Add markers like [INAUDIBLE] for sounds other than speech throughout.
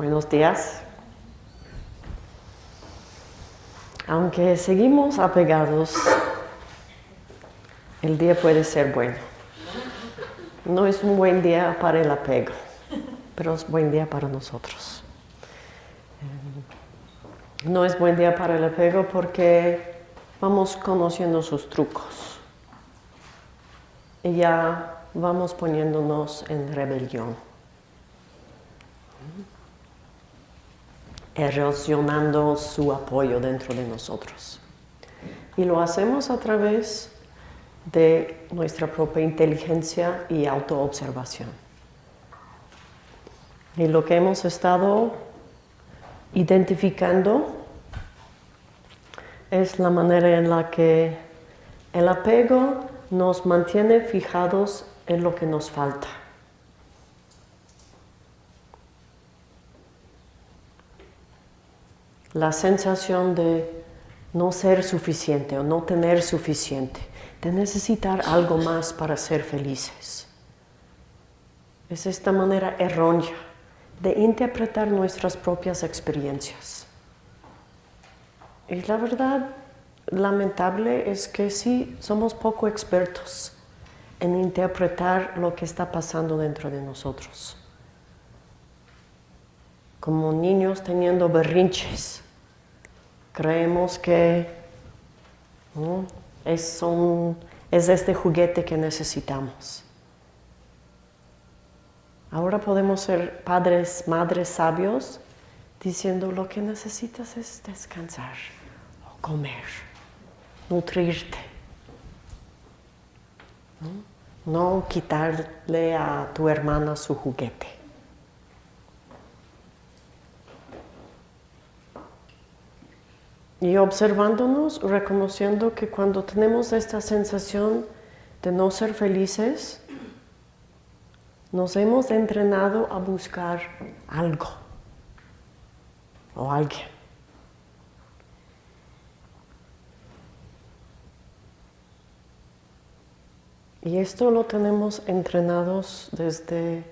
Buenos días. Aunque seguimos apegados, el día puede ser bueno. No es un buen día para el apego, pero es buen día para nosotros. Eh, no es buen día para el apego porque vamos conociendo sus trucos y ya vamos poniéndonos en rebelión. Erosionando su apoyo dentro de nosotros. Y lo hacemos a través de nuestra propia inteligencia y autoobservación. Y lo que hemos estado identificando es la manera en la que el apego nos mantiene fijados en lo que nos falta. La sensación de no ser suficiente o no tener suficiente, de necesitar algo más para ser felices. Es esta manera errónea de interpretar nuestras propias experiencias. Y la verdad lamentable es que sí somos poco expertos en interpretar lo que está pasando dentro de nosotros. Como niños teniendo berrinches, creemos que es, es este juguete que necesitamos. Ahora podemos ser padres, madres sabios, diciendo lo que necesitas es descansar o comer, nutrirte. no quitarle a tu hermana su juguete. Y observándonos, reconociendo que cuando tenemos esta sensación de no ser felices, nos hemos entrenado a buscar algo o alguien. Y esto lo tenemos entrenados desde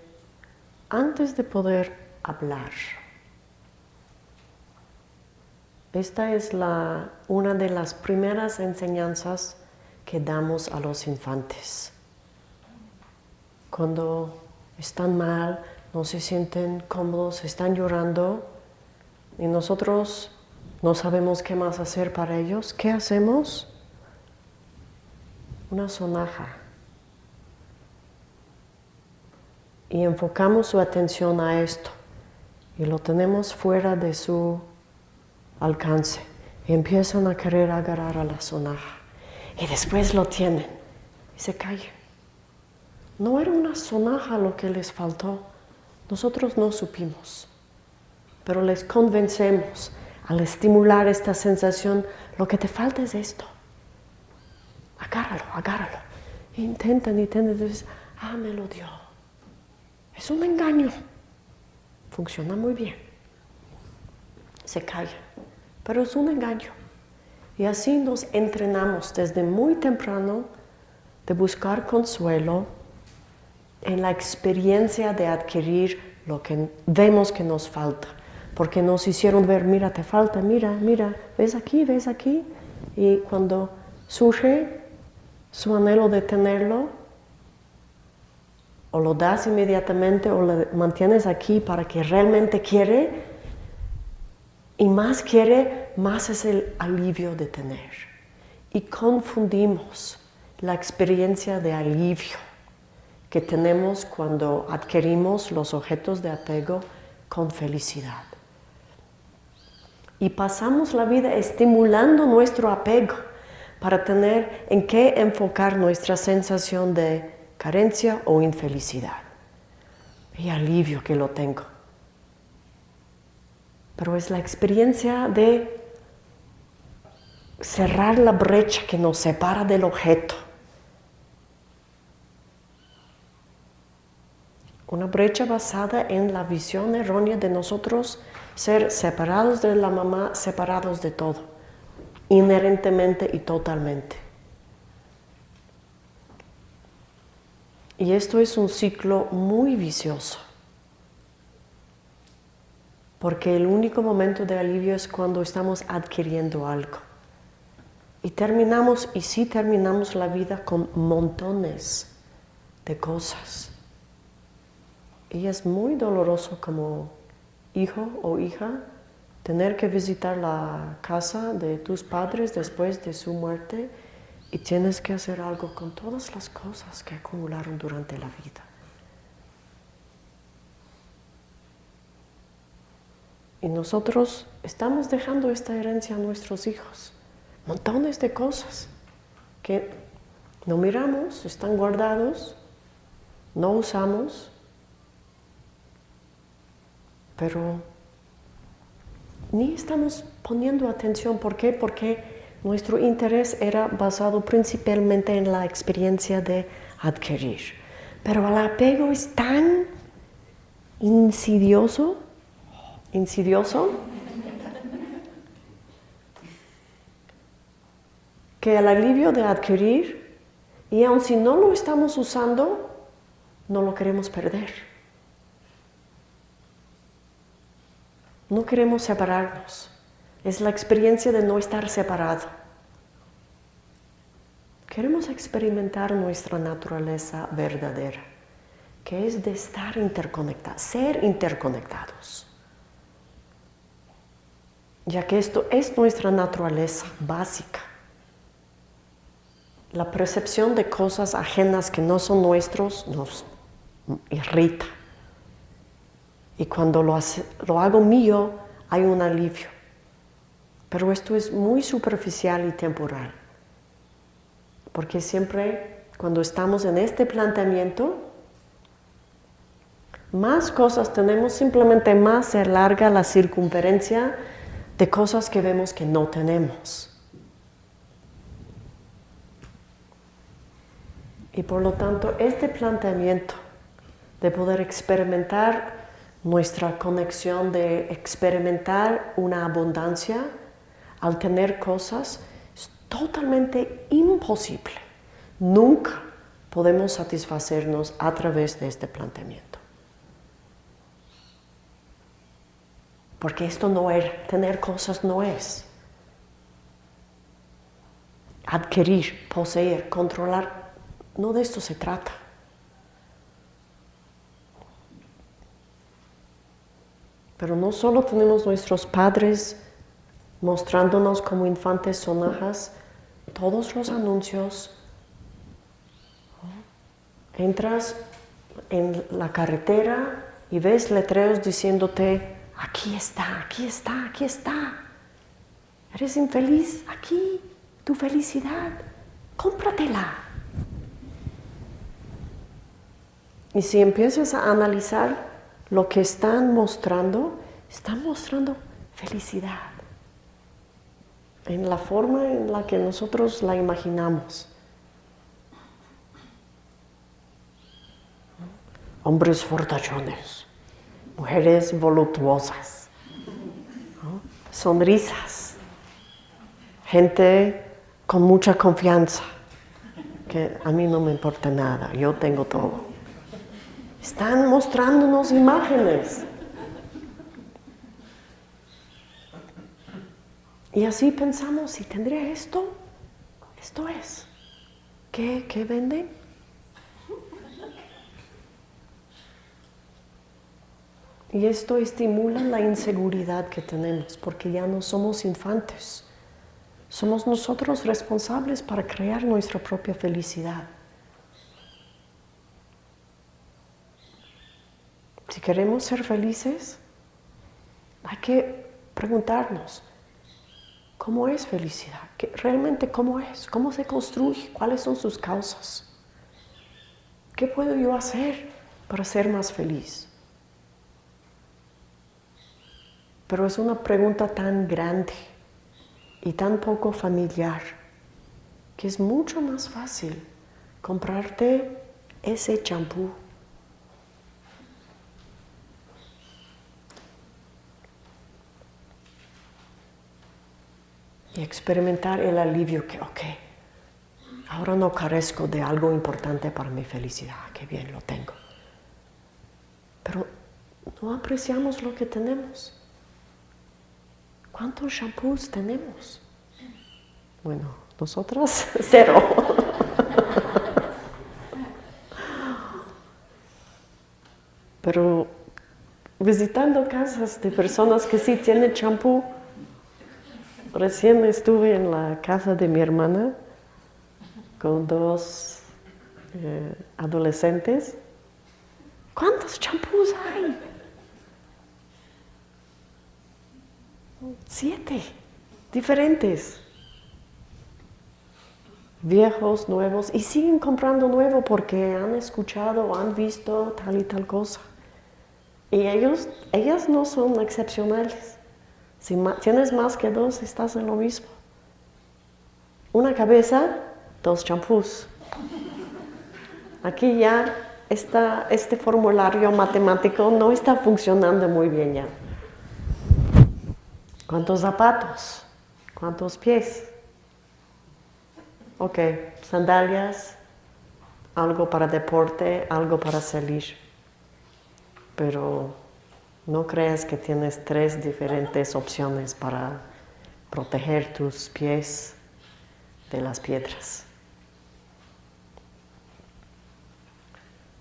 antes de poder hablar. Esta es una de las primeras enseñanzas que damos a los infantes. Cuando están mal, no se sienten cómodos, están llorando y nosotros no sabemos qué más hacer para ellos, ¿qué hacemos? Una sonaja. Y enfocamos su atención a esto y lo tenemos fuera de su alcance y empiezan a querer agarrar a la sonaja y después lo tienen y se callan. No era una sonaja lo que les faltó, nosotros no supimos, pero les convencemos al estimular esta sensación, lo que te falta es esto. Agárralo, agárralo. intentan, intentan, entonces, ah, me lo dio. Es un engaño. Funciona muy bien. Se callan pero es un engaño. Y así nos entrenamos desde muy temprano de buscar consuelo en la experiencia de adquirir lo que vemos que nos falta. Porque nos hicieron ver, mira, te falta, mira, mira, ves aquí, ves aquí. Y cuando surge su anhelo de tenerlo, o lo das inmediatamente o lo mantienes aquí para que realmente quiere, y más quiere, más es el alivio de tener. Y confundimos la experiencia de alivio que tenemos cuando adquirimos los objetos de apego con felicidad. Y pasamos la vida estimulando nuestro apego para tener en qué enfocar nuestra sensación de carencia o infelicidad. Y alivio que lo tengo pero es la experiencia de cerrar la brecha que nos separa del objeto. Una brecha basada en la visión errónea de nosotros ser separados de la mamá, separados de todo, inherentemente y totalmente. Y esto es un ciclo muy vicioso. Porque el único momento de alivio es cuando estamos adquiriendo algo. Y terminamos, y sí terminamos la vida con montones de cosas. Y es muy doloroso como hijo o hija tener que visitar la casa de tus padres después de su muerte y tienes que hacer algo con todas las cosas que acumularon durante la vida. Y nosotros estamos dejando esta herencia a nuestros hijos. Montones de cosas que no miramos, están guardados, no usamos, pero ni estamos poniendo atención. ¿Por qué? Porque nuestro interés era basado principalmente en la experiencia de adquirir. Pero el apego es tan insidioso, insidioso, que el alivio de adquirir, y aun si no lo estamos usando, no lo queremos perder. No queremos separarnos. Es la experiencia de no estar separado. Queremos experimentar nuestra naturaleza verdadera, que es de estar interconectados, ser interconectados. Ya que esto es nuestra naturaleza básica. La percepción de cosas ajenas que no son nuestros nos irrita. Y cuando lo, lo hago mío, hay un alivio. Pero esto es muy superficial y temporal. Porque siempre cuando estamos en este planteamiento, más cosas tenemos, simplemente más se larga la circunferencia de cosas que vemos que no tenemos. Y por lo tanto, este planteamiento de poder experimentar nuestra conexión de experimentar una abundancia al tener cosas es totalmente imposible. Nunca podemos satisfacernos a través de este planteamiento. Porque esto no es, tener cosas no es. Adquirir, poseer, controlar, no de esto se trata. Pero no solo tenemos nuestros padres mostrándonos como infantes sonajas, todos los anuncios. Entras en la carretera y ves letreros diciéndote, aquí está, aquí está, aquí está. Eres infeliz, aquí, tu felicidad, cómpratela. Y si empiezas a analizar lo que están mostrando, están mostrando felicidad en la forma en la que nosotros la imaginamos. Hombres fortachones, mujeres voluptuosas, sonrisas, gente con mucha confianza, que a mí no me importa nada, yo tengo todo. Están mostrándonos imágenes. Y así pensamos, si tendría esto, esto es. ¿Qué, qué venden? Y esto estimula la inseguridad que tenemos, porque ya no somos infantes. Somos nosotros responsables para crear nuestra propia felicidad. Si queremos ser felices, hay que preguntarnos, ¿cómo es felicidad? ¿Realmente cómo es? ¿Cómo se construye? ¿Cuáles son sus causas? ¿Qué puedo yo hacer para ser más feliz? Pero es una pregunta tan grande y tan poco familiar que es mucho más fácil comprarte ese champú y experimentar el alivio que, ok, ahora no carezco de algo importante para mi felicidad, que bien lo tengo. Pero no apreciamos lo que tenemos. ¿Cuántos shampoos tenemos? Bueno, nosotras [LAUGHS] cero. Pero visitando casas de personas que sí tienen champú, recién estuve en la casa de mi hermana con dos eh, adolescentes. ¿Cuántos champús hay? Siete, diferentes. Viejos, nuevos, y siguen comprando nuevo porque han escuchado, han visto tal y tal cosa. Y ellos, ellas no son excepcionales. Si tienes más que dos, estás en lo mismo. Una cabeza, dos champús. Aquí ya está, este formulario matemático no está funcionando muy bien ya. ¿Cuántos zapatos? ¿Cuántos pies? Ok, sandalias, algo para deporte, algo para salir. Pero no creas que tienes tres diferentes opciones para proteger tus pies de las piedras.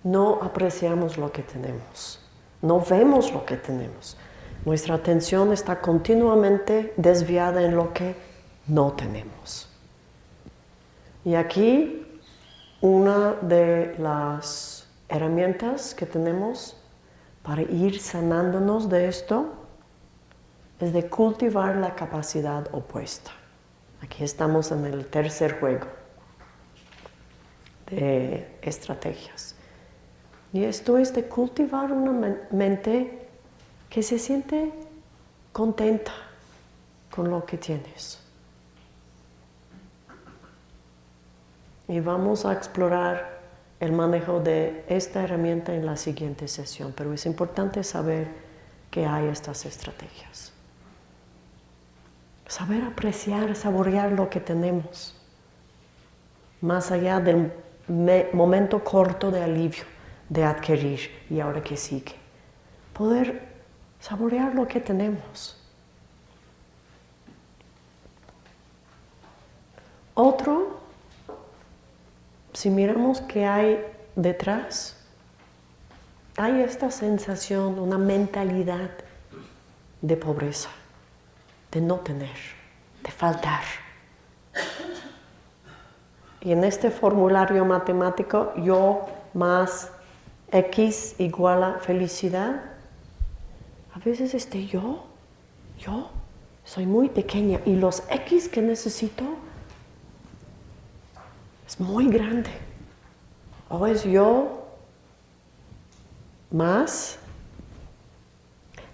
No apreciamos lo que tenemos, no vemos lo que tenemos. Nuestra atención está continuamente desviada en lo que no tenemos. Y aquí una de las herramientas que tenemos para ir sanándonos de esto es de cultivar la capacidad opuesta. Aquí estamos en el tercer juego de estrategias. Y esto es de cultivar una mente que se siente contenta con lo que tienes. Y vamos a explorar el manejo de esta herramienta en la siguiente sesión, pero es importante saber que hay estas estrategias. Saber apreciar, saborear lo que tenemos, más allá del momento corto de alivio, de adquirir y ahora que sigue. Poder saborear lo que tenemos. Otro, si miramos qué hay detrás, hay esta sensación, una mentalidad de pobreza, de no tener, de faltar. Y en este formulario matemático, yo más x igual a felicidad, a veces este yo, yo, soy muy pequeña y los X que necesito es muy grande. O es yo más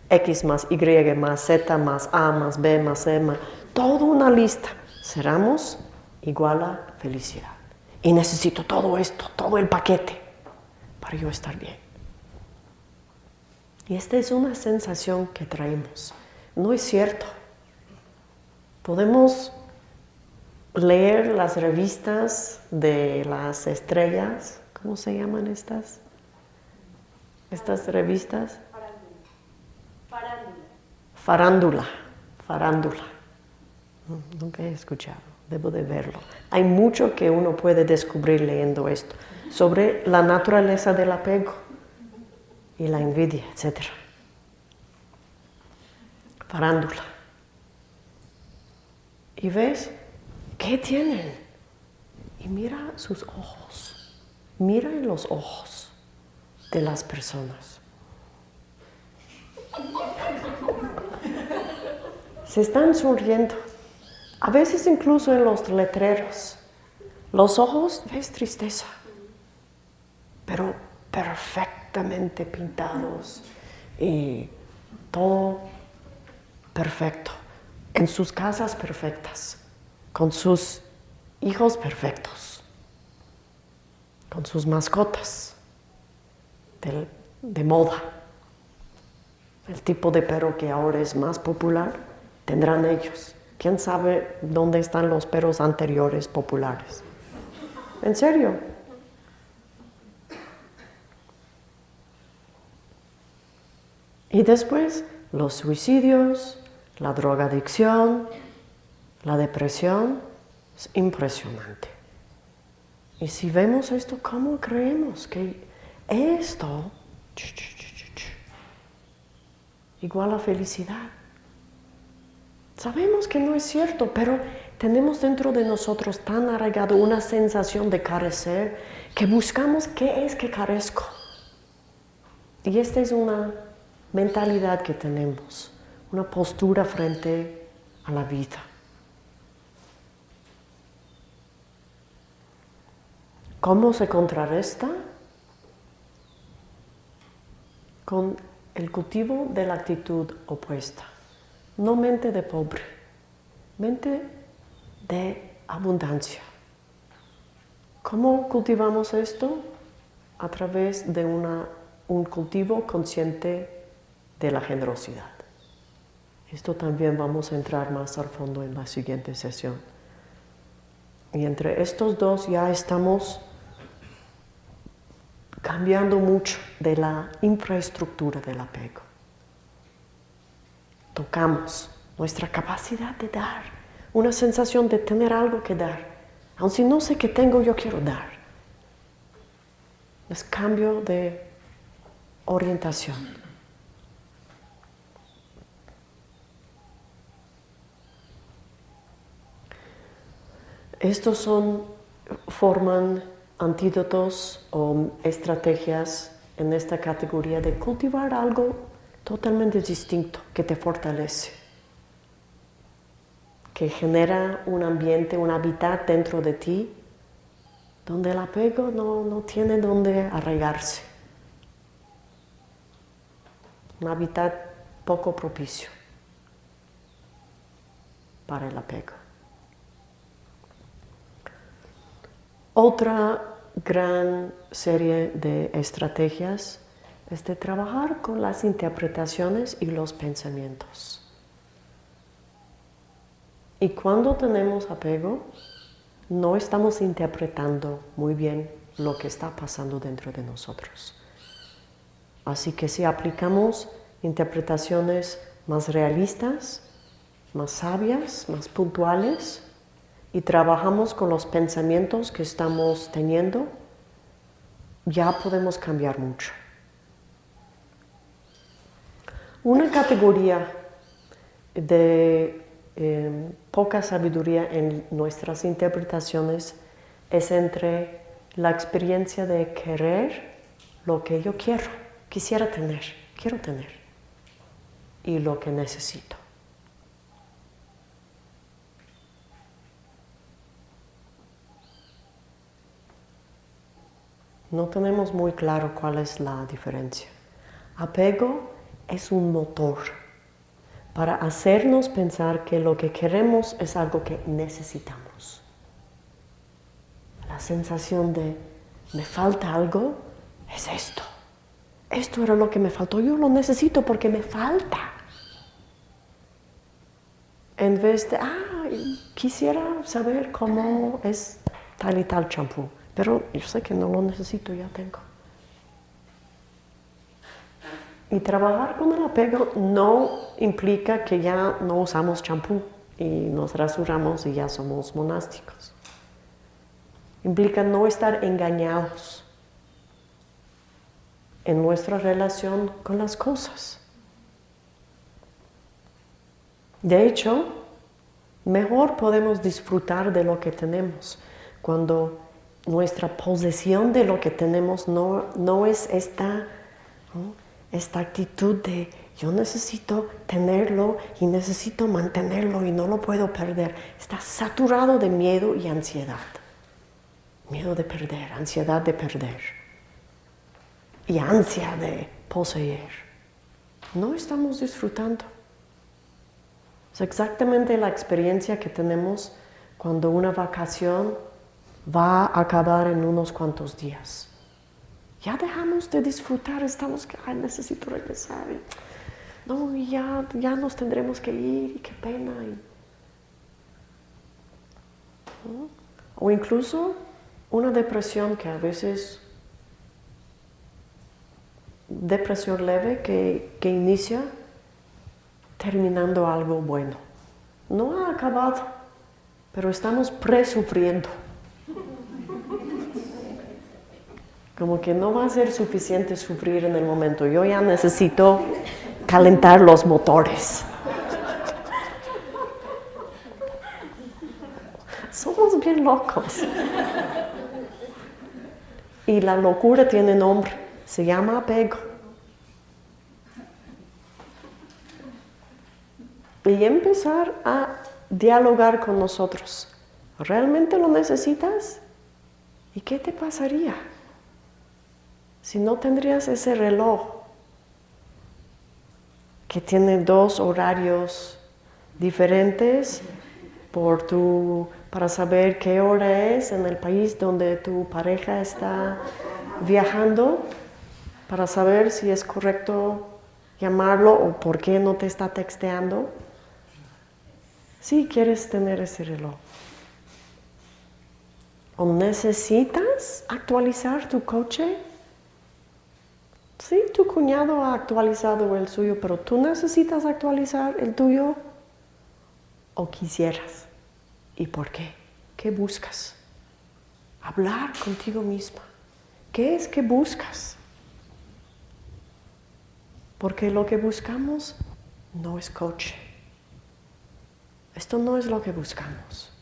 X más Y más Z más A más B más C más, toda una lista. Cerramos igual a felicidad. Y necesito todo esto, todo el paquete para yo estar bien. Y esta es una sensación que traemos. No es cierto. Podemos leer las revistas de las estrellas. ¿Cómo se llaman estas? Estas revistas. Farándula. Farándula. Farándula. Nunca he escuchado. Debo de verlo. Hay mucho que uno puede descubrir leyendo esto sobre la naturaleza del apego y la envidia, etc. Farándula. Y ves, ¿qué tienen? Y mira sus ojos, mira en los ojos de las personas. Se están sonriendo, a veces incluso en los letreros. Los ojos, ves tristeza, pero perfectamente pintados y todo perfecto, en sus casas perfectas, con sus hijos perfectos, con sus mascotas de, de moda. El tipo de perro que ahora es más popular tendrán ellos. ¿Quién sabe dónde están los perros anteriores populares? ¿En serio? Y después los suicidios, la drogadicción, la depresión, es impresionante. Y si vemos esto, ¿cómo creemos que esto igual a felicidad? Sabemos que no es cierto, pero tenemos dentro de nosotros tan arraigado una sensación de carecer que buscamos qué es que carezco. Y esta es una mentalidad que tenemos, una postura frente a la vida. ¿Cómo se contrarresta? Con el cultivo de la actitud opuesta. No mente de pobre, mente de abundancia. ¿Cómo cultivamos esto? A través de un cultivo consciente de la generosidad. Esto también vamos a entrar más al fondo en la siguiente sesión. Y entre estos dos ya estamos cambiando mucho de la infraestructura del apego. Tocamos nuestra capacidad de dar, una sensación de tener algo que dar. Aun si no sé qué tengo, yo quiero dar. Es cambio de orientación. Estos son, forman antídotos o estrategias en esta categoría de cultivar algo totalmente distinto que te fortalece, que genera un ambiente, un hábitat dentro de ti donde el apego no, no tiene donde arraigarse. Un hábitat poco propicio para el apego. Otra gran serie de estrategias es de trabajar con las interpretaciones y los pensamientos. Y cuando tenemos apego, no estamos interpretando muy bien lo que está pasando dentro de nosotros. Así que si aplicamos interpretaciones más realistas, más sabias, más puntuales, y trabajamos con los pensamientos que estamos teniendo, ya podemos cambiar mucho. Una categoría de em, poca sabiduría en nuestras interpretaciones es entre la experiencia de querer lo que yo quiero, quisiera tener, quiero tener, y lo que necesito. No tenemos muy claro cuál es la diferencia. Apego es un motor para hacernos pensar que lo que queremos es algo que necesitamos. La sensación de me falta algo es esto. Esto era lo que me faltó, yo lo necesito porque me falta. En vez de, ah, quisiera saber cómo es tal y tal champú. Pero yo sé que no lo necesito, ya tengo. Y trabajar con el apego no implica que ya no usamos champú y nos rasuramos y ya somos monásticos. Implica no estar engañados en nuestra relación con las cosas. De hecho, mejor podemos disfrutar de lo que tenemos cuando nuestra posesión de lo que tenemos no, no es esta, esta actitud de yo necesito tenerlo y necesito mantenerlo y no lo puedo perder. Está saturado de miedo y ansiedad. Miedo de perder, ansiedad de perder y ansia de poseer. No estamos disfrutando. Es exactamente la experiencia que tenemos cuando una vacación va a acabar en unos cuantos días. Ya dejamos de disfrutar, estamos que, ay, necesito regresar. no, ya, ya nos tendremos que ir, y qué pena. O incluso una depresión que a veces, depresión leve que, que inicia terminando algo bueno. No ha acabado, pero estamos presufriendo. Como que no va a ser suficiente sufrir en el momento. Yo ya necesito calentar los motores. Somos bien locos. Y la locura tiene nombre, se llama apego. Y empezar a dialogar con nosotros. ¿Realmente lo necesitas? ¿Y qué te pasaría si no tendrías ese reloj que tiene dos horarios diferentes por tu para saber qué hora es en el país donde tu pareja está viajando, para saber si es correcto llamarlo o por qué no te está texteando. Si quieres tener ese reloj. ¿O necesitas actualizar tu coche? Sí, tu cuñado ha actualizado el suyo, pero tú necesitas actualizar el tuyo o quisieras. ¿Y por qué? ¿Qué buscas? Hablar contigo misma. ¿Qué es que buscas? Porque lo que buscamos no es coche. Esto no es lo que buscamos.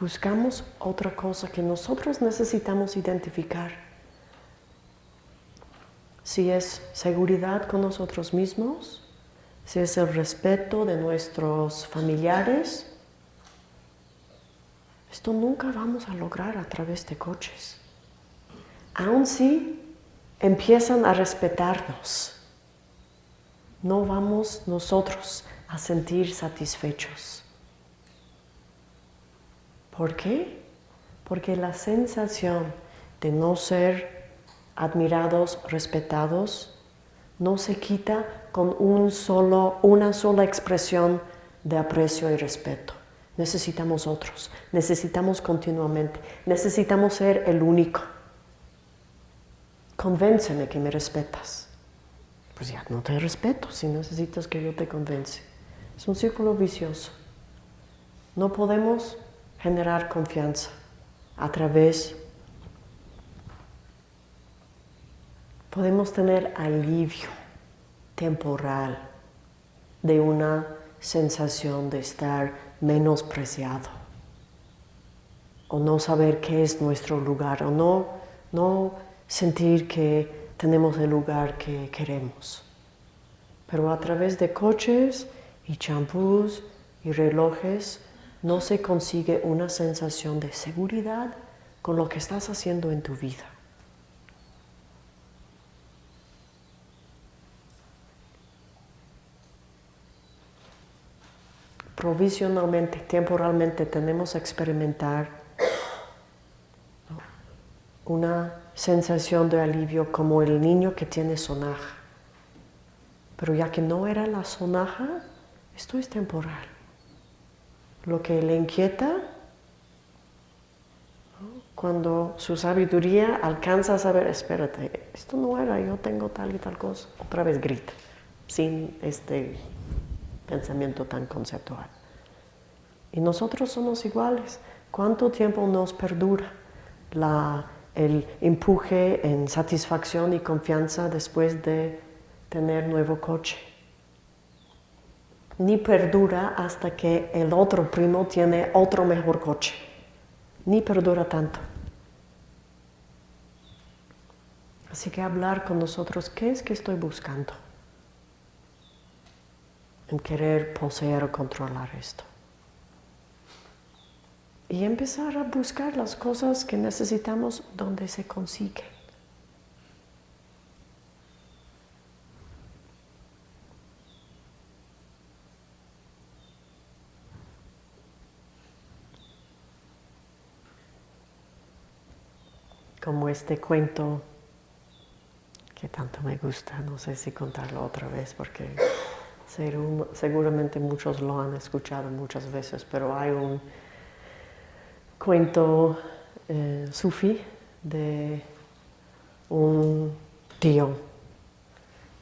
Buscamos otra cosa que nosotros necesitamos identificar si es seguridad con nosotros mismos, si es el respeto de nuestros familiares. Esto nunca vamos a lograr a través de coches. Aun si empiezan a respetarnos, no vamos nosotros a sentir satisfechos. ¿Por qué? Porque la sensación de no ser admirados, respetados, no se quita con un solo, una sola expresión de aprecio y respeto. Necesitamos otros, necesitamos continuamente, necesitamos ser el único. Convénceme que me respetas. Pues ya no te respeto si necesitas que yo te convence. Es un círculo vicioso. No podemos generar confianza a través podemos tener alivio temporal de una sensación de estar menospreciado o no saber qué es nuestro lugar o no, no sentir que tenemos el lugar que queremos. Pero a través de coches y champús y relojes no se consigue una sensación de seguridad con lo que estás haciendo en tu vida. provisionalmente, temporalmente tenemos que experimentar una sensación de alivio como el niño que tiene sonaja. Pero ya que no era la sonaja, esto es temporal. Lo que le inquieta, cuando su sabiduría alcanza a saber, espérate, esto no era, yo tengo tal y tal cosa, otra vez grita, sin este pensamiento tan conceptual. Y nosotros somos iguales. ¿Cuánto tiempo nos perdura el empuje en satisfacción y confianza después de tener nuevo coche? Ni perdura hasta que el otro primo tiene otro mejor coche. Ni perdura tanto. Así que hablar con nosotros, ¿qué es que estoy buscando? en querer poseer o controlar esto. Y empezar a buscar las cosas que necesitamos donde se consiguen. Como este cuento que tanto me gusta, no sé si contarlo otra vez porque Seguramente muchos lo han escuchado muchas veces, pero hay un cuento eh, sufí de un tío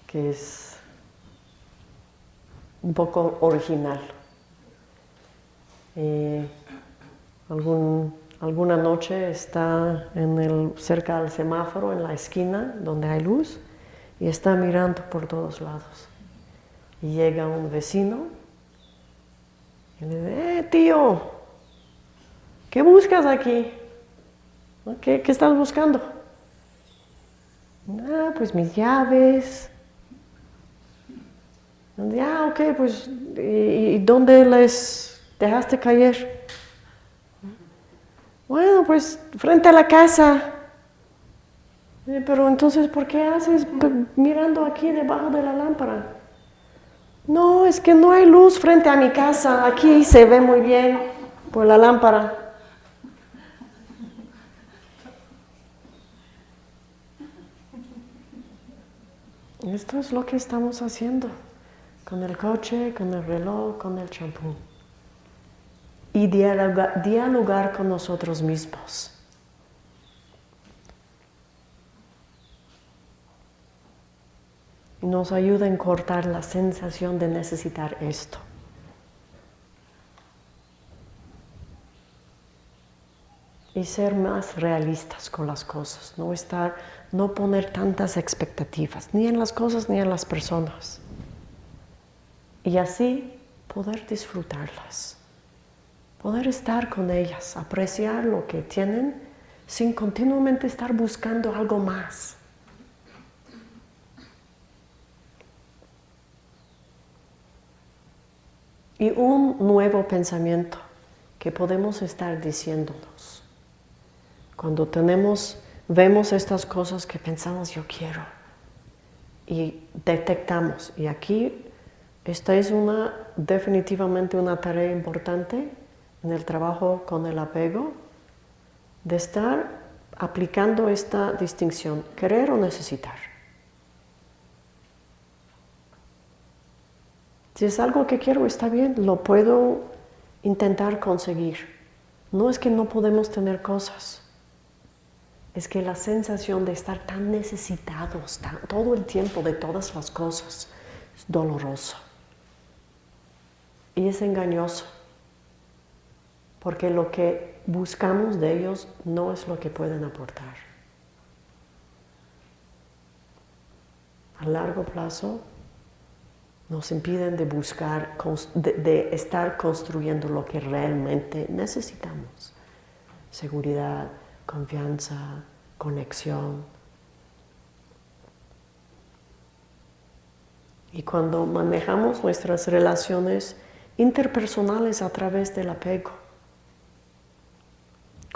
que es un poco original. Alguna noche está en el, cerca del semáforo, en la esquina donde hay luz, y está mirando por todos lados. Y llega un vecino y le dice, eh, tío, ¿qué buscas aquí? ¿Qué, qué estás buscando? Ah, pues mis llaves. Ah, ok, pues, ¿y, dónde les dejaste caer? Bueno, pues frente a la casa. Eh, pero entonces, ¿por qué haces mirando aquí debajo de la lámpara? No, es que no hay luz frente a mi casa. Aquí se ve muy bien por la lámpara. Esto es lo que estamos haciendo con el coche, con el reloj, con el champú. Y dialogar, con nosotros mismos. Nos ayuda a cortar la sensación de necesitar esto. y ser más realistas con las cosas, no estar, no poner tantas expectativas, ni en las cosas ni en las personas. Y así poder disfrutarlas, poder estar con ellas, apreciar lo que tienen sin continuamente estar buscando algo más. Y un nuevo pensamiento que podemos estar diciéndonos cuando tenemos, vemos estas cosas que pensamos yo quiero y detectamos, y aquí esta es una, definitivamente una tarea importante en el trabajo con el apego, de estar aplicando esta distinción, querer o necesitar. Si es algo que quiero, está bien, lo puedo intentar conseguir. No es que no podemos tener cosas es que la sensación de estar tan necesitados todo el tiempo de todas las cosas es doloroso y es engañoso porque lo que buscamos de ellos no es lo que pueden aportar. A largo plazo nos impiden de buscar, de estar construyendo lo que realmente necesitamos. Seguridad, confianza, conexión. Y cuando manejamos nuestras relaciones interpersonales a través del apego,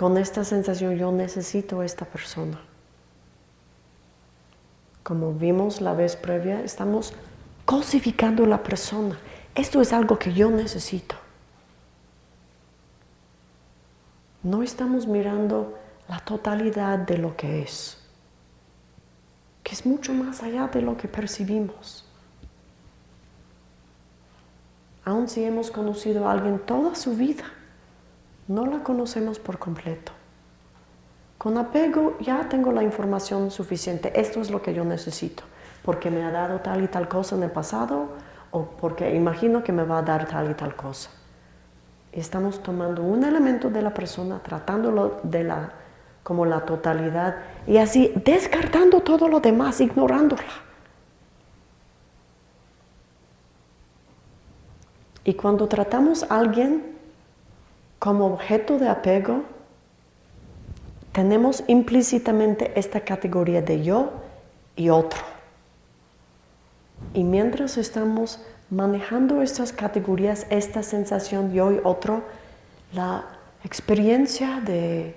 con esta sensación yo necesito a esta persona. Como vimos la vez previa, estamos cosificando la persona. Esto es algo que yo necesito. No estamos mirando la totalidad de lo que es, que es mucho más allá de lo que percibimos. Aun si hemos conocido a alguien toda su vida, no la conocemos por completo. Con apego ya tengo la información suficiente, esto es lo que yo necesito, porque me ha dado tal y tal cosa en el pasado o porque imagino que me va a dar tal y tal cosa. Estamos tomando un elemento de la persona, tratándolo de la como la totalidad y así descartando todo lo demás, ignorándola. Y cuando tratamos a alguien como objeto de apego, tenemos implícitamente esta categoría de yo y otro. Y mientras estamos manejando estas categorías, esta sensación yo y otro, la experiencia de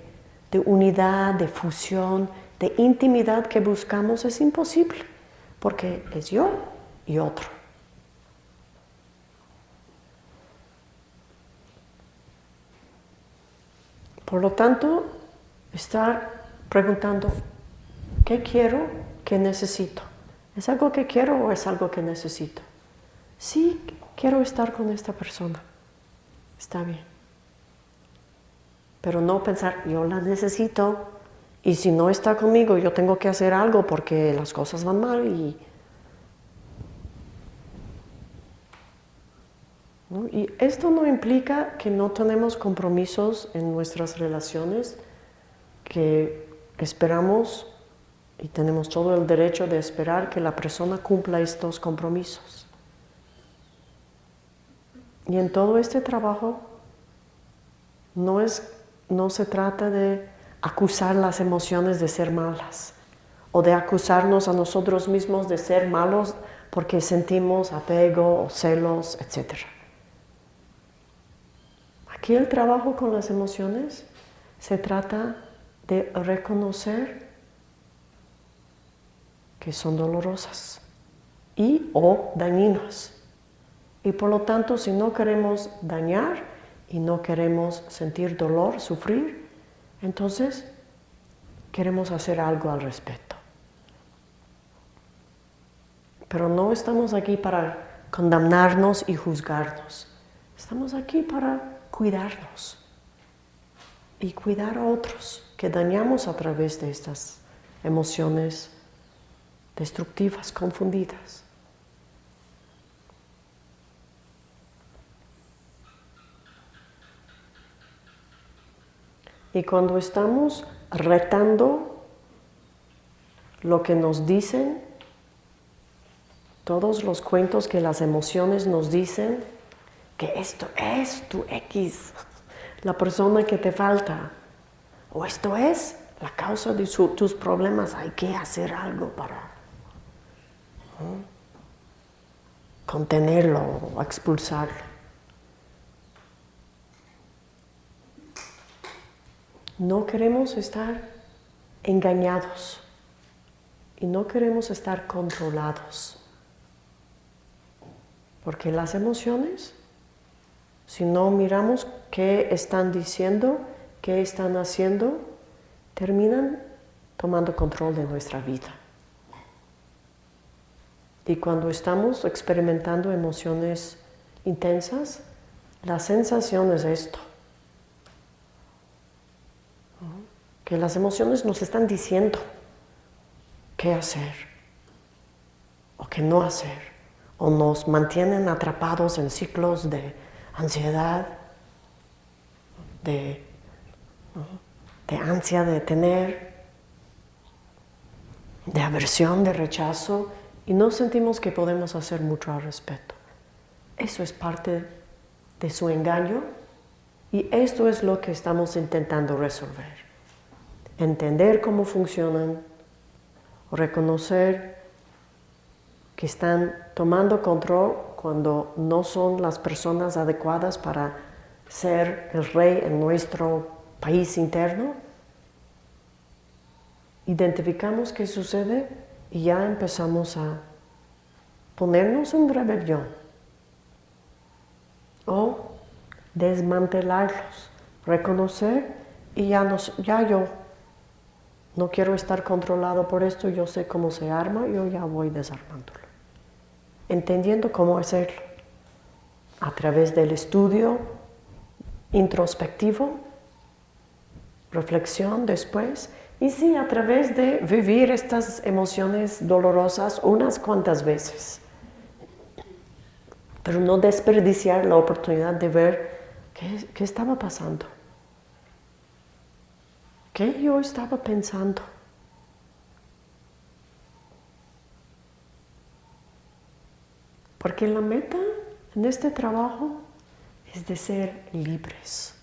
de unidad, de fusión, de intimidad que buscamos es imposible, porque es yo y otro. Por lo tanto, estar preguntando, ¿qué quiero? ¿Qué necesito? ¿Es algo que quiero o es algo que necesito? Sí, quiero estar con esta persona. Está bien pero no pensar, yo la necesito Y si no está conmigo, yo tengo que hacer algo porque las cosas van mal y... Y esto no implica que no tenemos compromisos en nuestras relaciones, que esperamos y tenemos todo el derecho de esperar que la persona cumpla estos compromisos. Y en todo este trabajo no, es, no se trata de acusar las emociones de ser malas o de acusarnos a nosotros mismos de ser malos porque sentimos apego o celos, etc. Aquí el trabajo con las emociones se trata de reconocer que son dolorosas y o dañinas. Y por lo tanto, si no queremos dañar y no queremos sentir dolor, sufrir, entonces queremos hacer algo al respecto. Pero no estamos aquí para condenarnos y juzgarnos. Estamos aquí para cuidarnos y cuidar a otros que dañamos a través de estas emociones destructivas, confundidas. Y cuando estamos retando lo que nos dicen, todos los cuentos que las emociones nos dicen, que esto es tu X, la persona que te falta, o esto es la causa de tus problemas, hay que hacer algo para contenerlo o expulsarlo. No queremos estar engañados y no queremos estar controlados. Porque las emociones, si no miramos qué están diciendo, qué están haciendo, terminan tomando control de nuestra vida. Y cuando estamos experimentando emociones intensas, la sensación es esto. Que las emociones nos están diciendo qué hacer o qué no hacer. O nos mantienen atrapados en ciclos de ansiedad, de, de ansia de tener, de aversión, de rechazo, y no sentimos que podemos hacer mucho al respecto. Eso es parte de su engaño y esto es lo que estamos intentando resolver. Entender cómo funcionan, reconocer que están tomando control cuando no son las personas adecuadas para ser el rey en nuestro país interno. Identificamos qué sucede y ya empezamos a ponernos en rebelión o desmantelarlos, reconocer y ya, nos, ya yo no quiero estar controlado por esto, yo sé cómo se arma, yo ya voy desarmándolo. Entendiendo cómo hacerlo a través del estudio introspectivo, reflexión después y sí, a través de vivir estas emociones dolorosas unas cuantas veces. Pero no desperdiciar la oportunidad de ver qué, qué estaba pasando. ¿Qué yo estaba pensando? Porque la meta en este trabajo es de ser libres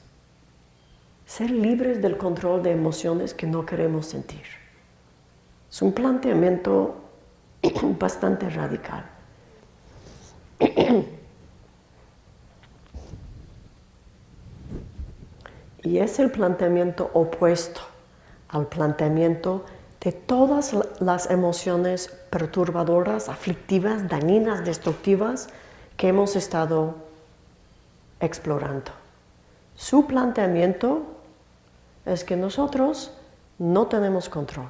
ser libres del control de emociones que no queremos sentir. Es un planteamiento [CLEARS THROAT] bastante radical. [CLEARS THROAT] Y es el planteamiento opuesto al planteamiento de todas las emociones perturbadoras, aflictivas, dañinas, destructivas que hemos estado explorando. Su planteamiento es que nosotros no tenemos control.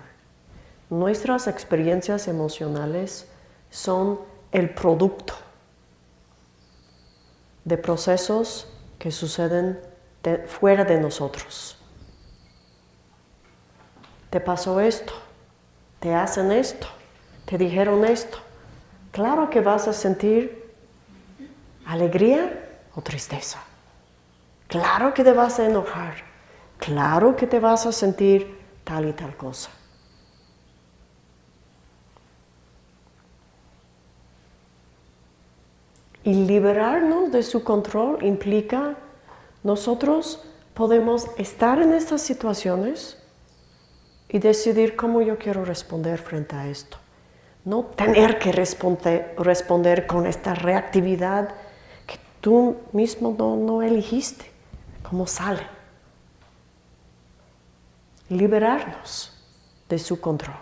Nuestras experiencias emocionales son el producto de procesos que suceden fuera de nosotros. te pasó esto, te hacen esto, te dijeron esto. Claro que vas a sentir alegría o tristeza. Claro que te vas a enojar. Claro que te vas a sentir tal y tal cosa. Y liberarnos de su control implica nosotros podemos estar en estas situaciones y decidir cómo yo quiero responder frente a esto. No tener que responder, con esta reactividad que tú mismo no, no elegiste, como sale. Liberarnos de su control.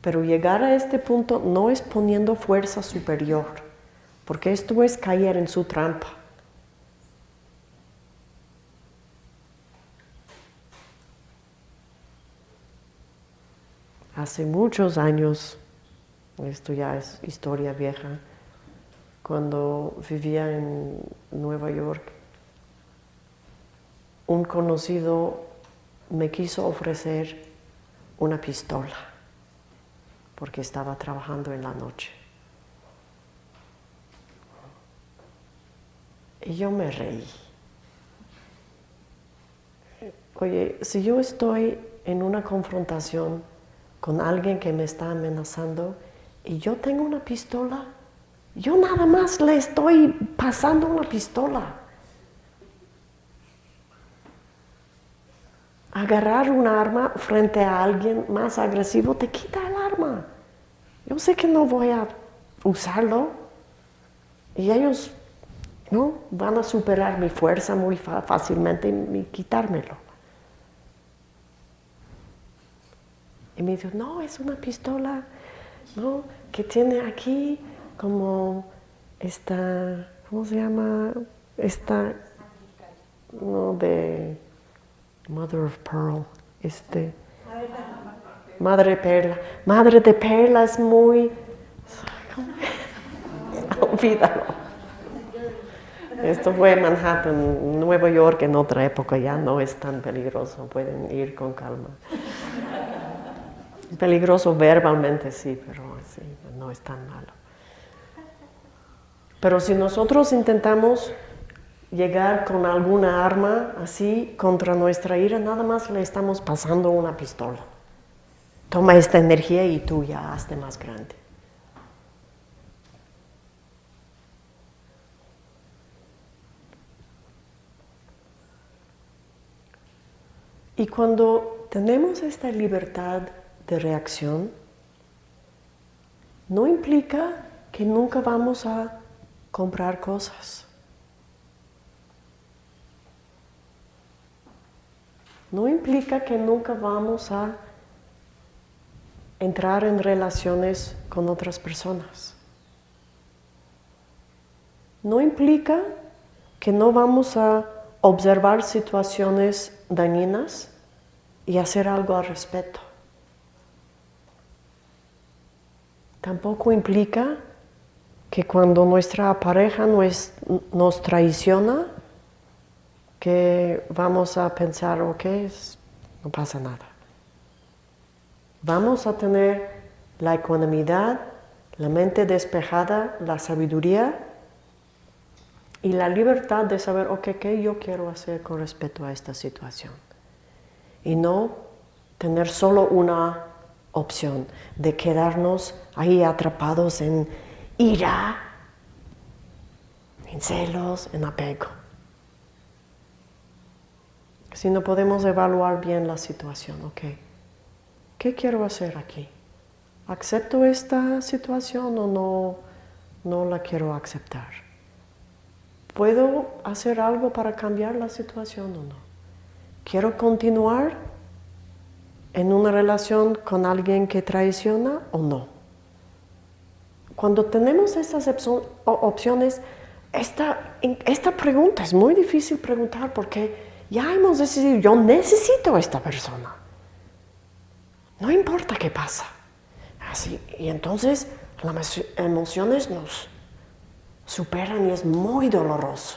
Pero llegar a este punto no es poniendo fuerza superior, porque esto es caer en su trampa. Hace muchos años, esto ya es historia vieja, cuando vivía en Nueva York, un conocido me quiso ofrecer una pistola porque estaba trabajando en la noche. Y yo me reí. Oye, si yo estoy en una confrontación con alguien que me está amenazando y yo tengo una pistola, yo nada más le estoy pasando una pistola. Agarrar un arma frente a alguien más agresivo te quita el arma. Yo sé que no voy a usarlo y ellos ¿no? van a superar mi fuerza muy fácilmente y quitármelo. Y me dijo, no, es una pistola ¿no? que tiene aquí como esta, ¿cómo se llama? Esta, no, de Mother of Pearl, este, Madre Perla. Madre de Perla es muy, [LAUGHS] olvídalo. Esto fue en Manhattan, Nueva York en otra época, ya no es tan peligroso, pueden ir con calma. Peligroso verbalmente sí, pero sí, no es tan malo. Pero si nosotros intentamos llegar con alguna arma así contra nuestra ira, nada más le estamos pasando una pistola. Toma esta energía y tú ya hazte más grande. Y cuando tenemos esta libertad de reacción, no implica que nunca vamos a comprar cosas. No implica que nunca vamos a entrar en relaciones con otras personas. No implica que no vamos a observar situaciones dañinas y hacer algo al respecto. Tampoco implica que cuando nuestra pareja nos, nos traiciona, que vamos a pensar, ok, no pasa nada. Vamos a tener la ecuanimidad, la mente despejada, la sabiduría y la libertad de saber, ok, ¿qué yo quiero hacer con respecto a esta situación? Y no tener solo una opción de quedarnos ahí atrapados en ira, en celos, en apego. Si no podemos evaluar bien la situación, ok, ¿qué quiero hacer aquí? ¿Acepto esta situación o no, no la quiero aceptar? ¿Puedo hacer algo para cambiar la situación o no? ¿Quiero continuar en una relación con alguien que traiciona o no? Cuando tenemos estas opciones, esta, pregunta es muy difícil preguntar porque ya hemos decidido, yo necesito a esta persona. No importa qué pasa. Así, y entonces las emociones nos superan y es muy doloroso.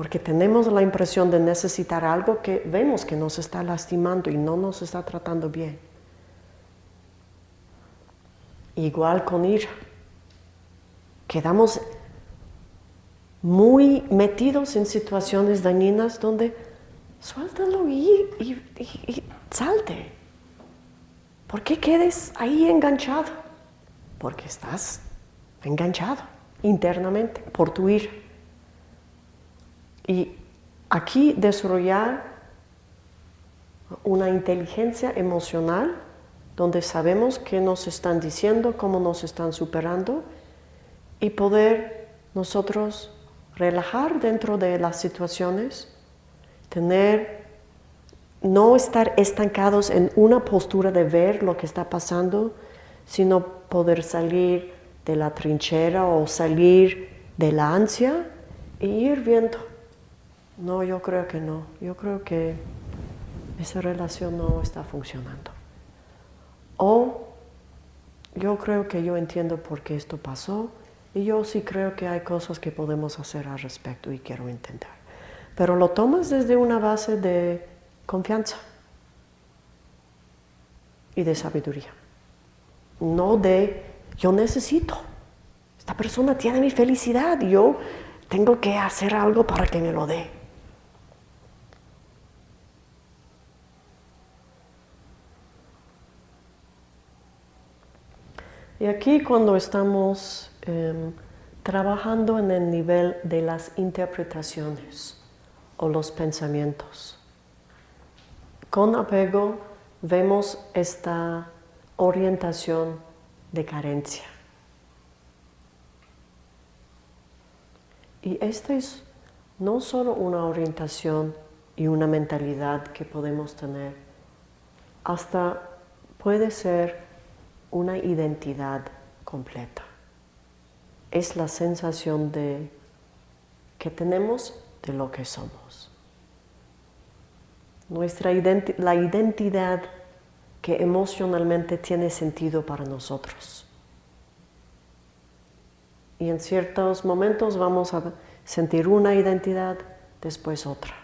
Porque tenemos la impresión de necesitar algo que vemos que nos está lastimando y no nos está tratando bien. Igual con ira. Quedamos muy metidos en situaciones dañinas donde suéltalo y, salte. ¿Por qué quedes ahí enganchado? Porque estás enganchado internamente por tu ira. Y aquí desarrollar una inteligencia emocional donde sabemos qué nos están diciendo, cómo nos están superando y poder nosotros relajar dentro de las situaciones, tener, no estar estancados en una postura de ver lo que está pasando, sino poder salir de la trinchera o salir de la ansia e ir viendo no, yo creo que no. Yo creo que esa relación no está funcionando. O yo creo que yo entiendo por qué esto pasó y yo sí creo que hay cosas que podemos hacer al respecto y quiero intentar. Pero lo tomas desde una base de confianza y de sabiduría. No de yo necesito. Esta persona tiene mi felicidad yo tengo que hacer algo para que me lo dé. Y aquí cuando estamos em, trabajando en el nivel de las interpretaciones o los pensamientos, con apego vemos esta orientación de carencia. Y esta es no solo una orientación y una mentalidad que podemos tener, hasta puede ser una identidad completa. Es la sensación de que tenemos de lo que somos. Nuestra la identidad que emocionalmente tiene sentido para nosotros. Y en ciertos momentos vamos a sentir una identidad, después otra.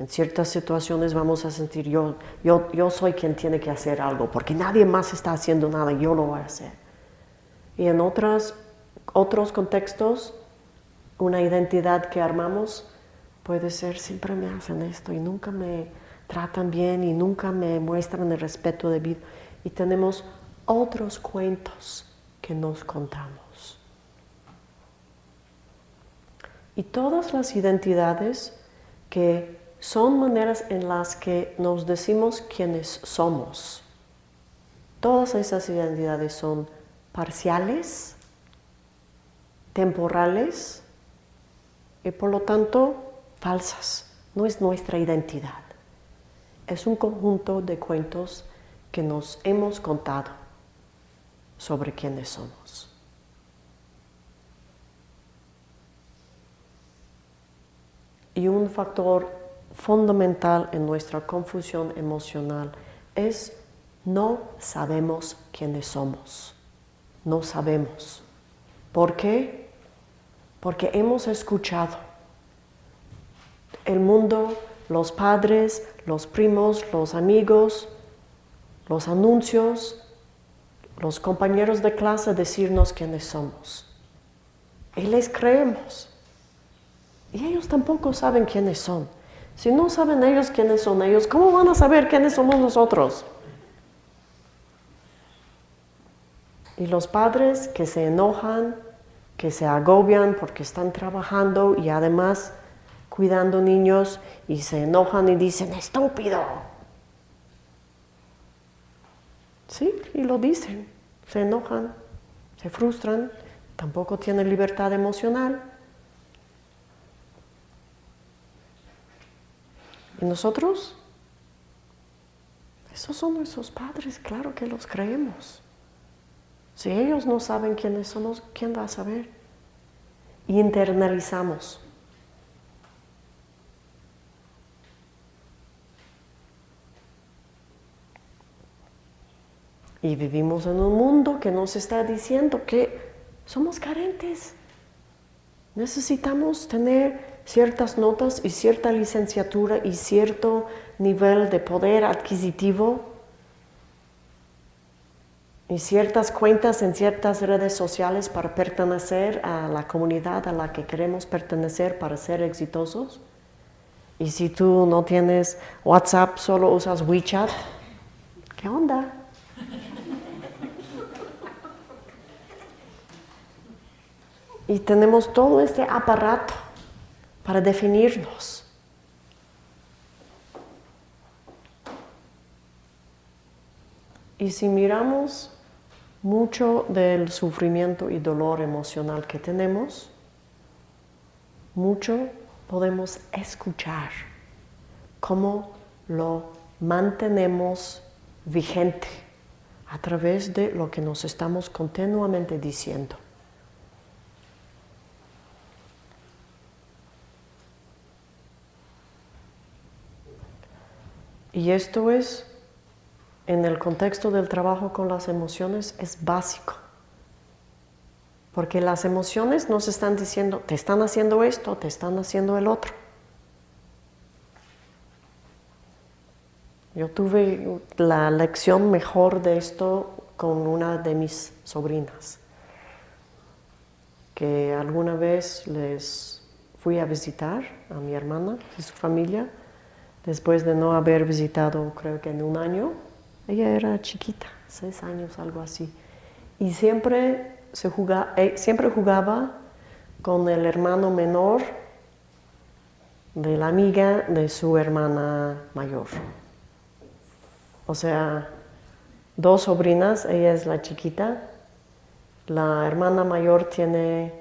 En ciertas situaciones vamos a sentir yo, yo, yo soy quien tiene que hacer algo, porque nadie más está haciendo nada, yo lo voy a hacer. Y en otras, otros contextos, una identidad que armamos puede ser siempre me hacen esto y nunca me tratan bien y nunca me muestran el respeto debido. Y tenemos otros cuentos que nos contamos. Y todas las identidades que son maneras en las que nos decimos quiénes somos. Todas esas identidades son parciales, temporales y por lo tanto falsas. No es nuestra identidad. Es un conjunto de cuentos que nos hemos contado sobre quiénes somos. Y un factor fundamental en nuestra confusión emocional es no sabemos quiénes somos. No sabemos. ¿Por qué? Porque hemos escuchado el mundo, los padres, los primos, los amigos, los anuncios, los compañeros de clase decirnos quiénes somos. Y les creemos. Y ellos tampoco saben quiénes son. Si no saben ellos quiénes son ellos, ¿cómo van a saber quiénes somos nosotros? Y los padres que se enojan, que se agobian porque están trabajando y además cuidando niños y se enojan y dicen, estúpido. Sí, y lo dicen, se enojan, se frustran, tampoco tienen libertad emocional. ¿Y nosotros? Esos son nuestros padres, claro que los creemos. Si ellos no saben quiénes somos, ¿quién va a saber? Y internalizamos. Y vivimos en un mundo que nos está diciendo que somos carentes. Necesitamos tener ciertas notas y cierta licenciatura y cierto nivel de poder adquisitivo y ciertas cuentas en ciertas redes sociales para pertenecer a la comunidad a la que queremos pertenecer para ser exitosos. Y si tú no tienes WhatsApp, solo usas WeChat, ¿qué onda? Y tenemos todo este aparato para definirnos. Y si miramos mucho del sufrimiento y dolor emocional que tenemos, mucho podemos escuchar cómo lo mantenemos vigente a través de lo que nos estamos continuamente diciendo. Y esto es, en el contexto del trabajo con las emociones, es básico. Porque las emociones nos están diciendo, te están haciendo esto, te están haciendo el otro. Yo tuve la lección mejor de esto con una de mis sobrinas, que alguna vez les fui a visitar a mi hermana y su familia, después de no haber visitado creo que en un año. Ella era chiquita, seis años, algo así. Y siempre se eh, siempre jugaba con el hermano menor de la amiga de su hermana mayor. O sea, dos sobrinas, ella es la chiquita, la hermana mayor tiene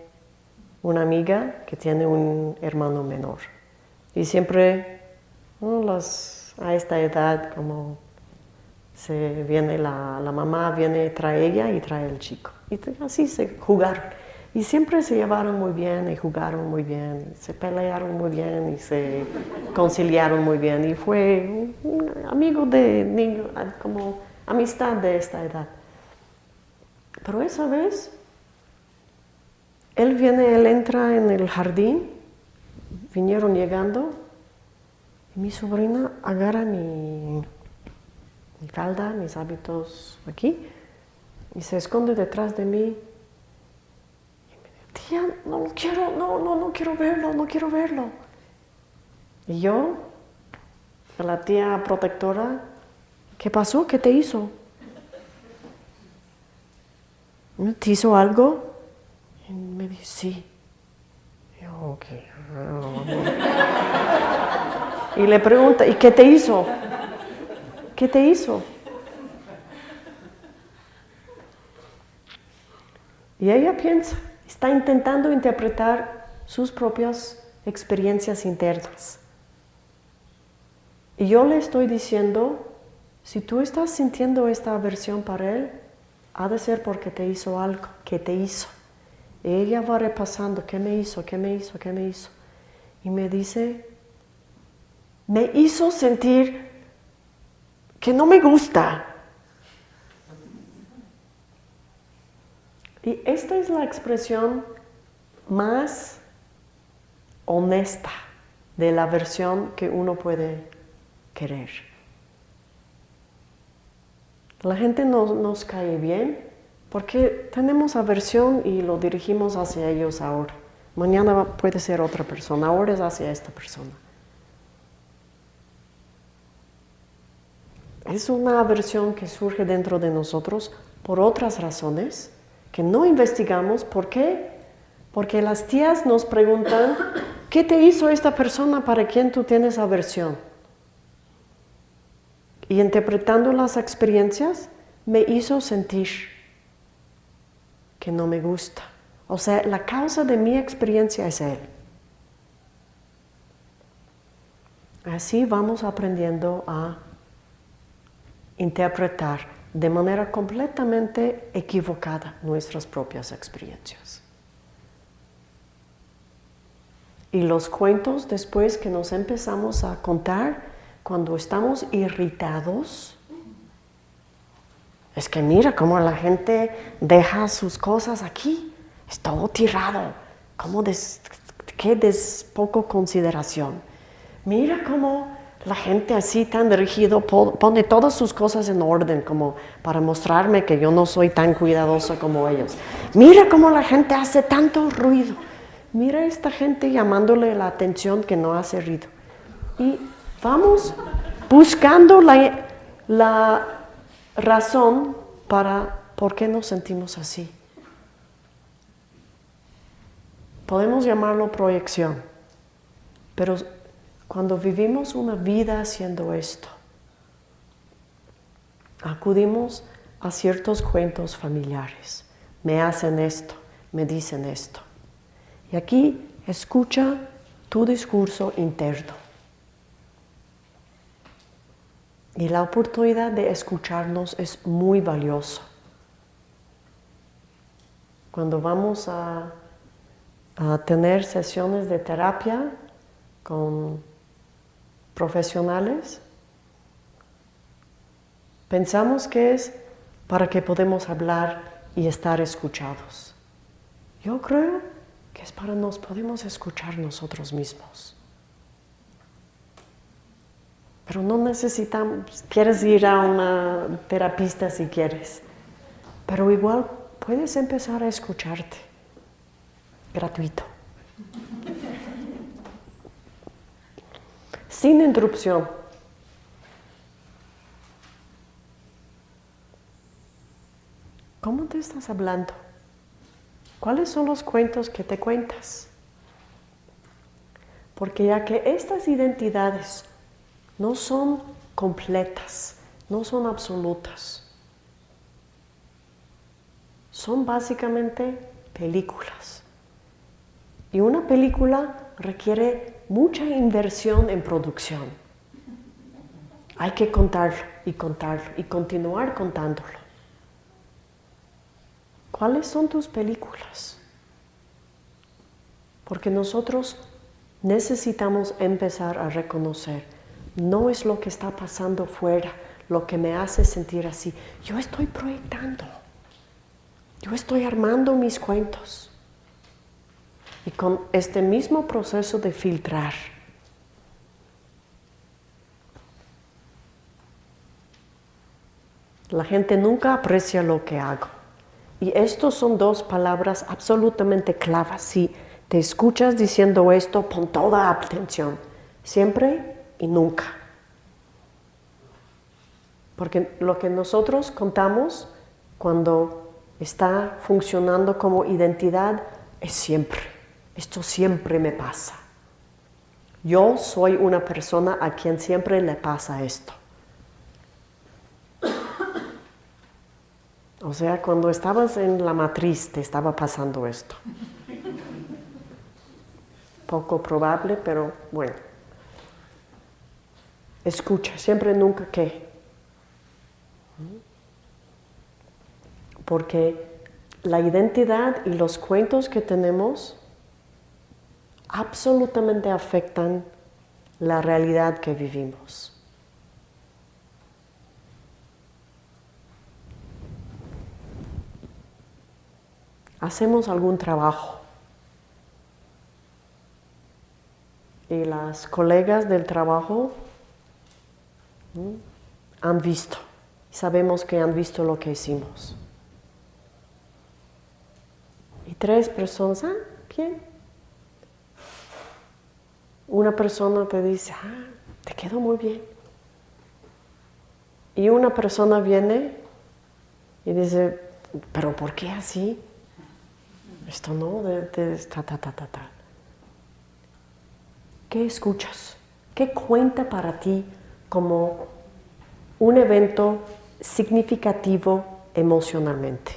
una amiga que tiene un hermano menor. Y siempre a esta edad como se viene la, la mamá, viene, trae ella y trae el chico. Y así se jugaron. Y siempre se llevaron muy bien y jugaron muy bien, se pelearon muy bien y se conciliaron muy bien. Y fue un amigo de niño, como amistad de esta edad. Pero esa vez, él viene, él entra en el jardín, vinieron llegando, mi sobrina agarra mi, falda, mis hábitos aquí, y se esconde detrás de mí. Y me dice, tía, no quiero, no, no, no quiero verlo, no quiero verlo. Y yo, la tía protectora, ¿qué pasó? ¿Qué te hizo? ¿Te hizo algo? Y me dice, sí. Y yo. Y le pregunta, ¿y qué te hizo? ¿Qué te hizo? Y ella piensa, está intentando interpretar sus propias experiencias internas. Y yo le estoy diciendo, si tú estás sintiendo esta aversión para él, ha de ser porque te hizo algo, que te hizo. Y ella va repasando, ¿qué me hizo? ¿Qué me hizo? ¿Qué me hizo? Y me dice, me hizo sentir que no me gusta, Y esta es la expresión más honesta de la versión que uno puede querer. La gente no nos cae bien porque tenemos aversión y lo dirigimos hacia ellos ahora. Mañana puede ser otra persona, ahora es hacia esta persona. Es una aversión que surge dentro de nosotros por otras razones que no investigamos. ¿Por qué? Porque las tías nos preguntan, ¿qué te hizo esta persona para quien tú tienes aversión? Y interpretando las experiencias, me hizo sentir que no me gusta. O sea, la causa de mi experiencia es él. Así vamos aprendiendo a interpretar de manera completamente equivocada nuestras propias experiencias. Y los cuentos después que nos empezamos a contar cuando estamos irritados, es que mira cómo la gente deja sus cosas aquí, es todo tirado, ¿Cómo des, qué des poco consideración? Mira cómo la gente así tan rígido pone todas sus cosas en orden como para mostrarme que yo no soy tan cuidadosa como ellos. Mira cómo la gente hace tanto ruido. Mira esta gente llamándole la atención que no hace ruido. Y vamos buscando la, la razón para por qué nos sentimos así. Podemos llamarlo proyección, pero cuando vivimos una vida haciendo esto, acudimos a ciertos cuentos familiares. Me hacen esto, me dicen esto. Y aquí escucha tu discurso interno. Y la oportunidad de escucharnos es muy valioso. Cuando vamos a tener sesiones de terapia con profesionales, pensamos que es para que podamos hablar y estar escuchados. Yo creo que es para nos podemos escuchar nosotros mismos. Pero no necesitamos, quieres ir a una terapista si quieres, pero igual puedes empezar a escucharte, gratuito. Sin interrupción. ¿Cómo te estás hablando? ¿Cuáles son los cuentos que te cuentas? Porque ya que estas identidades no son completas, no son absolutas, son básicamente películas. Y una película requiere mucha inversión en producción. Hay que contarlo y contarlo y continuar contándolo. ¿Cuáles son tus películas? Porque nosotros necesitamos empezar a reconocer, no es lo que está pasando fuera lo que me hace sentir así. Yo estoy proyectando, yo estoy armando mis cuentos. Y con este mismo proceso de filtrar, la gente nunca aprecia lo que hago. Y estas son dos palabras absolutamente clavas. Si te escuchas diciendo esto, pon toda atención, siempre y nunca. Porque lo que nosotros contamos cuando está funcionando como identidad es siempre. Esto siempre me pasa. Yo soy una persona a quien siempre le pasa esto. O sea, cuando estabas en la matriz te estaba pasando esto. Poco probable, pero bueno. Escucha, siempre nunca qué. Porque la identidad y los cuentos que tenemos absolutamente afectan la realidad que vivimos. Hacemos algún trabajo y las colegas del trabajo han visto, sabemos que han visto lo que hicimos. Y tres personas, ¿ah? ¿Quién? Una persona te dice, ah, te quedó muy bien. Y una persona viene y dice, pero ¿por qué así? Esto no, de, ta, ta, ta, ta, ta. ¿Qué escuchas? ¿Qué cuenta para ti como un evento significativo emocionalmente?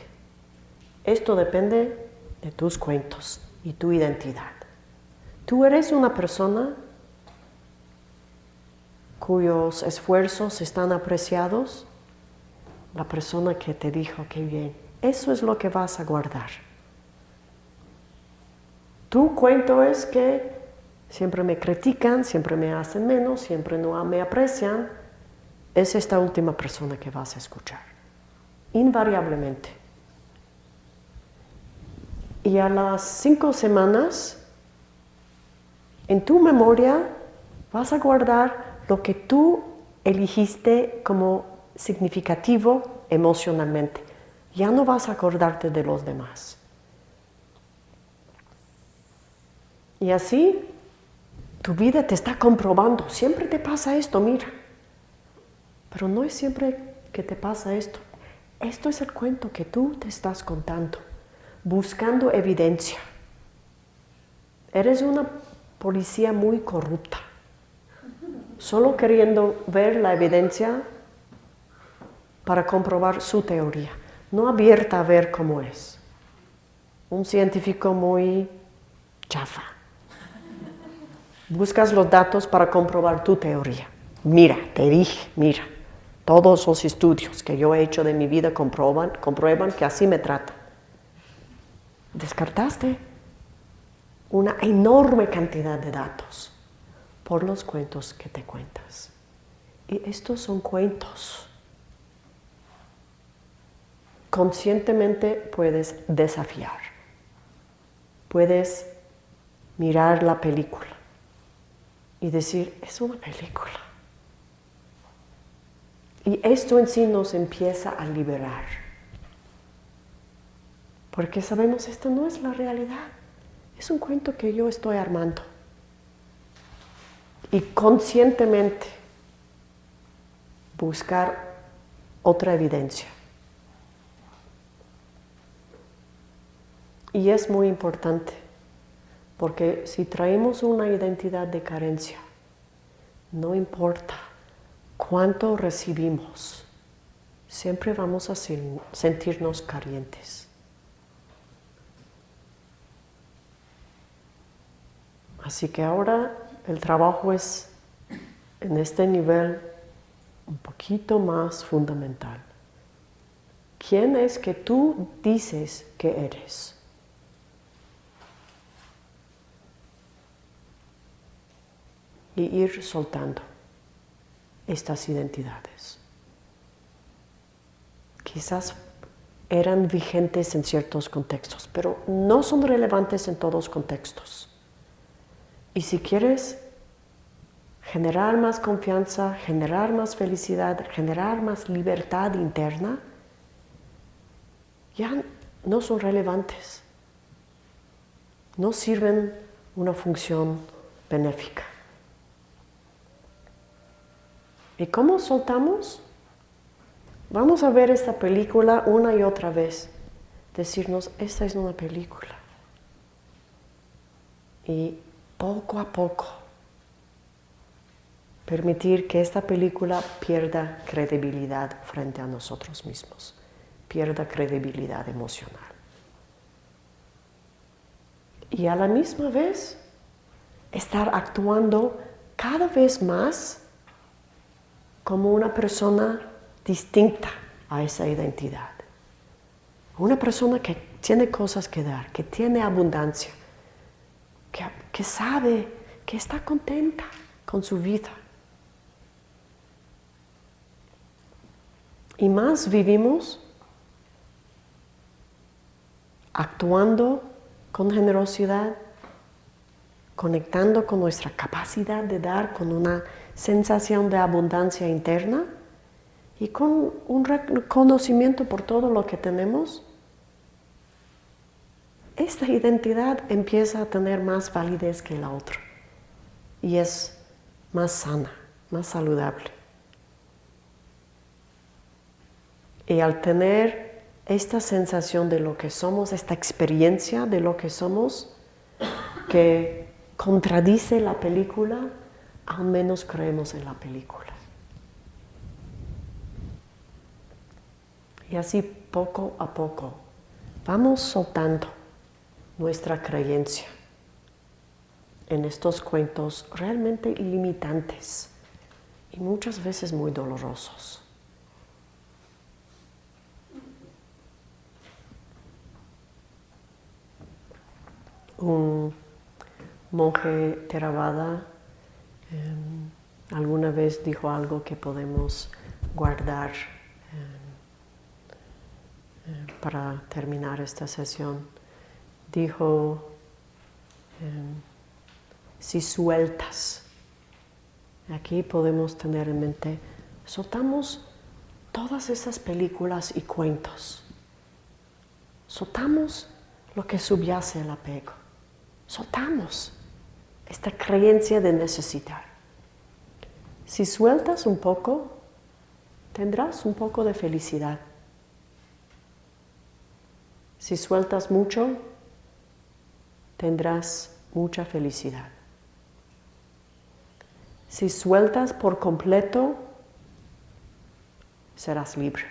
Esto depende de tus cuentos y tu identidad. Tú eres una persona cuyos esfuerzos están apreciados, la persona que te dijo que bien, eso es lo que vas a guardar. Tu cuento es que siempre me critican, siempre me hacen menos, siempre no me aprecian, es esta última persona que vas a escuchar, invariablemente. Y a las cinco semanas, en tu memoria vas a guardar lo que tú eligiste como significativo emocionalmente. Ya no vas a acordarte de los demás. Y así tu vida te está comprobando. Siempre te pasa esto, mira. Pero no es siempre que te pasa esto. Esto es el cuento que tú te estás contando, buscando evidencia. Eres una policía muy corrupta, solo queriendo ver la evidencia para comprobar su teoría, no abierta a ver cómo es. Un científico muy chafa. Buscas los datos para comprobar tu teoría. Mira, te dije, mira. Todos los estudios que yo he hecho de mi vida comprueban, comprueban que así me tratan. Descartaste una enorme cantidad de datos por los cuentos que te cuentas. Y estos son cuentos. Conscientemente puedes desafiar. Puedes mirar la película y decir, es una película. Y esto en sí nos empieza a liberar. Porque sabemos, esto no es la realidad. Es un cuento que yo estoy armando. Y conscientemente buscar otra evidencia. Y es muy importante, porque si traemos una identidad de carencia, no importa cuánto recibimos, siempre vamos a sentirnos carentes. Así que ahora el trabajo es en este nivel un poquito más fundamental. ¿Quién es que tú dices que eres? Y ir soltando estas identidades. Quizás eran vigentes en ciertos contextos, pero no son relevantes en todos contextos. Y si quieres generar más confianza, generar más felicidad, generar más libertad interna, ya no son relevantes. No sirven una función benéfica. ¿Y cómo soltamos? Vamos a ver esta película una y otra vez. Decirnos, esta es una película. Y poco a poco permitir que esta película pierda credibilidad frente a nosotros mismos, pierda credibilidad emocional. Y a la misma vez estar actuando cada vez más como una persona distinta a esa identidad. Una persona que tiene cosas que dar, que tiene abundancia, que, sabe, que está contenta con su vida. Y más vivimos actuando con generosidad, conectando con nuestra capacidad de dar, con una sensación de abundancia interna y con un reconocimiento por todo lo que tenemos, esta identidad empieza a tener más validez que la otra y es más sana, más saludable. Y al tener esta sensación de lo que somos, esta experiencia de lo que somos, que contradice la película, al menos creemos en la película. Y así poco a poco vamos soltando nuestra creencia en estos cuentos realmente limitantes y muchas veces muy dolorosos. Un monje Theravada Em, alguna vez dijo algo que podemos guardar em, em, para terminar esta sesión. Dijo, em, si sueltas, aquí podemos tener en mente, soltamos todas esas películas y cuentos, soltamos lo que subyace el apego, soltamos esta creencia de necesitar. Si sueltas un poco, tendrás un poco de felicidad. Si sueltas mucho, tendrás mucha felicidad. Si sueltas por completo, serás libre.